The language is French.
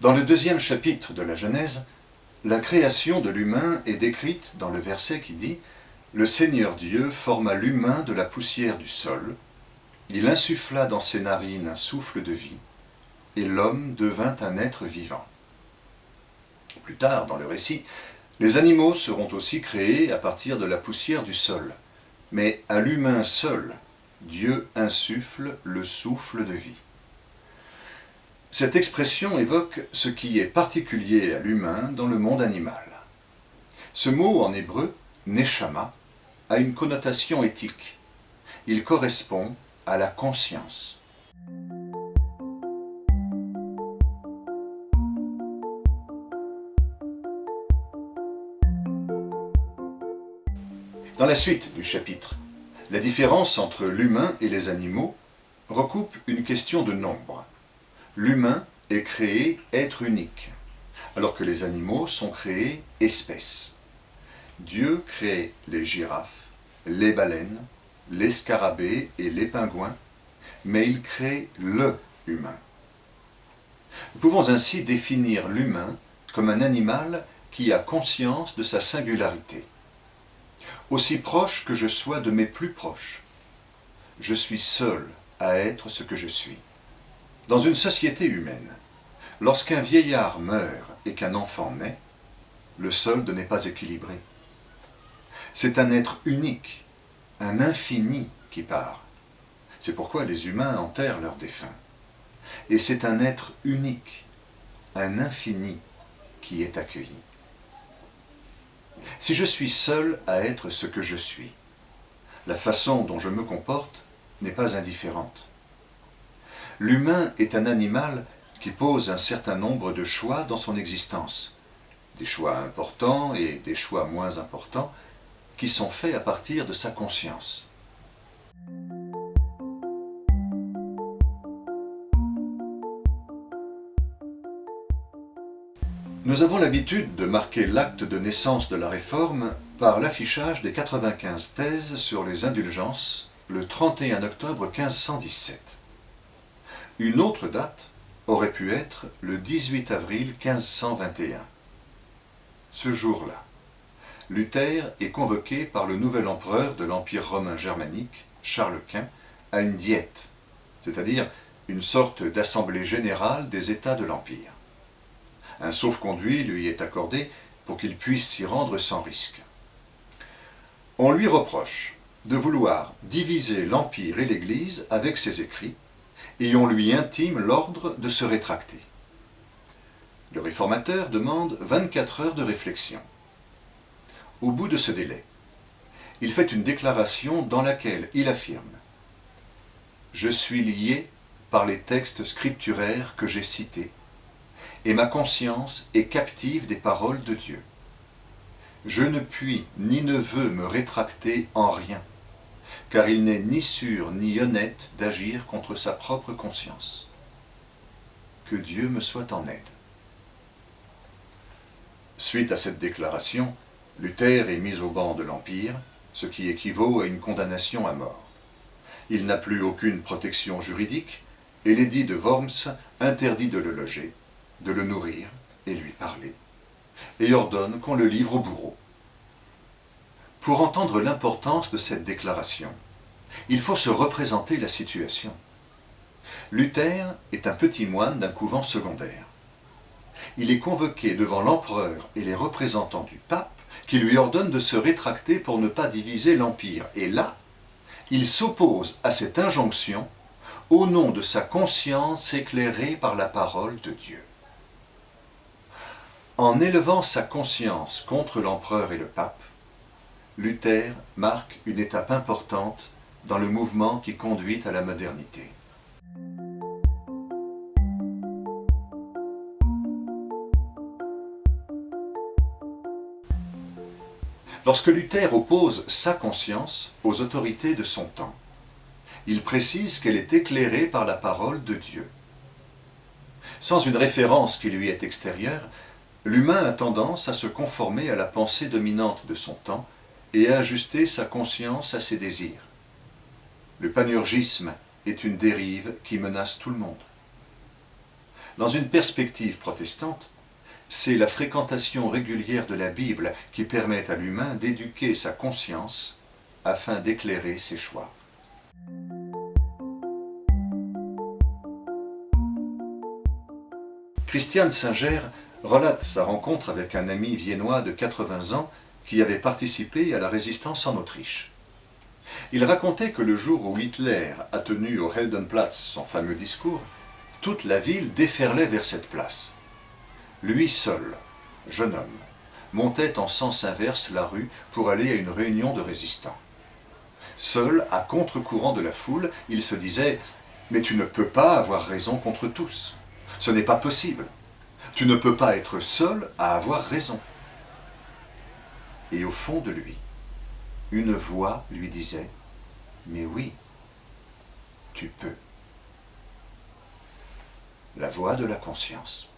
Dans le deuxième chapitre de la Genèse, la création de l'humain est décrite dans le verset qui dit « Le Seigneur Dieu forma l'humain de la poussière du sol, il insuffla dans ses narines un souffle de vie, et l'homme devint un être vivant. » Plus tard, dans le récit, les animaux seront aussi créés à partir de la poussière du sol, mais à l'humain seul, Dieu insuffle le souffle de vie. Cette expression évoque ce qui est particulier à l'humain dans le monde animal. Ce mot en hébreu, neshama, a une connotation éthique. Il correspond à la conscience. Dans la suite du chapitre, la différence entre l'humain et les animaux recoupe une question de nombre. L'humain est créé être unique, alors que les animaux sont créés espèces. Dieu crée les girafes, les baleines, les scarabées et les pingouins, mais il crée le humain. Nous pouvons ainsi définir l'humain comme un animal qui a conscience de sa singularité aussi proche que je sois de mes plus proches. Je suis seul à être ce que je suis. Dans une société humaine, lorsqu'un vieillard meurt et qu'un enfant naît, le solde n'est pas équilibré. C'est un être unique, un infini qui part. C'est pourquoi les humains enterrent leurs défunts. Et c'est un être unique, un infini qui est accueilli. Si je suis seul à être ce que je suis, la façon dont je me comporte n'est pas indifférente. L'humain est un animal qui pose un certain nombre de choix dans son existence, des choix importants et des choix moins importants, qui sont faits à partir de sa conscience. Nous avons l'habitude de marquer l'acte de naissance de la Réforme par l'affichage des 95 thèses sur les indulgences le 31 octobre 1517. Une autre date aurait pu être le 18 avril 1521. Ce jour-là, Luther est convoqué par le nouvel empereur de l'Empire romain germanique, Charles Quint, à une diète, c'est-à-dire une sorte d'assemblée générale des États de l'Empire. Un sauf-conduit lui est accordé pour qu'il puisse s'y rendre sans risque. On lui reproche de vouloir diviser l'Empire et l'Église avec ses écrits, et on lui intime l'ordre de se rétracter. Le réformateur demande 24 heures de réflexion. Au bout de ce délai, il fait une déclaration dans laquelle il affirme « Je suis lié par les textes scripturaires que j'ai cités et ma conscience est captive des paroles de Dieu. Je ne puis ni ne veux me rétracter en rien, car il n'est ni sûr ni honnête d'agir contre sa propre conscience. Que Dieu me soit en aide. Suite à cette déclaration, Luther est mis au banc de l'Empire, ce qui équivaut à une condamnation à mort. Il n'a plus aucune protection juridique, et l'édit de Worms interdit de le loger, de le nourrir et lui parler, et ordonne qu'on le livre au bourreau. Pour entendre l'importance de cette déclaration, il faut se représenter la situation. Luther est un petit moine d'un couvent secondaire. Il est convoqué devant l'empereur et les représentants du pape qui lui ordonnent de se rétracter pour ne pas diviser l'Empire. Et là, il s'oppose à cette injonction au nom de sa conscience éclairée par la parole de Dieu. En élevant sa conscience contre l'empereur et le pape, Luther marque une étape importante dans le mouvement qui conduit à la modernité. Lorsque Luther oppose sa conscience aux autorités de son temps, il précise qu'elle est éclairée par la parole de Dieu. Sans une référence qui lui est extérieure, L'humain a tendance à se conformer à la pensée dominante de son temps et ajuster sa conscience à ses désirs. Le panurgisme est une dérive qui menace tout le monde. Dans une perspective protestante, c'est la fréquentation régulière de la Bible qui permet à l'humain d'éduquer sa conscience afin d'éclairer ses choix. Christiane Singer relate sa rencontre avec un ami viennois de 80 ans qui avait participé à la résistance en Autriche. Il racontait que le jour où Hitler a tenu au Heldenplatz son fameux discours, toute la ville déferlait vers cette place. Lui seul, jeune homme, montait en sens inverse la rue pour aller à une réunion de résistants. Seul, à contre-courant de la foule, il se disait « Mais tu ne peux pas avoir raison contre tous. Ce n'est pas possible. Tu ne peux pas être seul à avoir raison. » Et au fond de lui, une voix lui disait « Mais oui, tu peux. » La voix de la conscience.